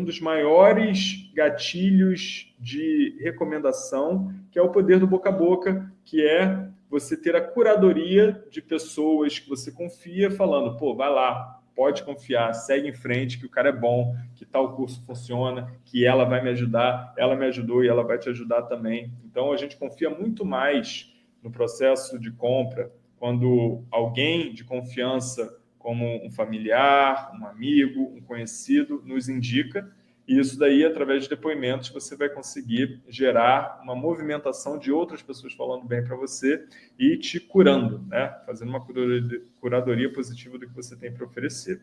um dos maiores gatilhos de recomendação, que é o poder do boca a boca, que é você ter a curadoria de pessoas que você confia falando, pô, vai lá, pode confiar, segue em frente, que o cara é bom, que tal curso funciona, que ela vai me ajudar, ela me ajudou e ela vai te ajudar também. Então, a gente confia muito mais no processo de compra quando alguém de confiança como um familiar, um amigo, um conhecido, nos indica. E isso daí, através de depoimentos, você vai conseguir gerar uma movimentação de outras pessoas falando bem para você e te curando, né? fazendo uma curadoria positiva do que você tem para oferecer.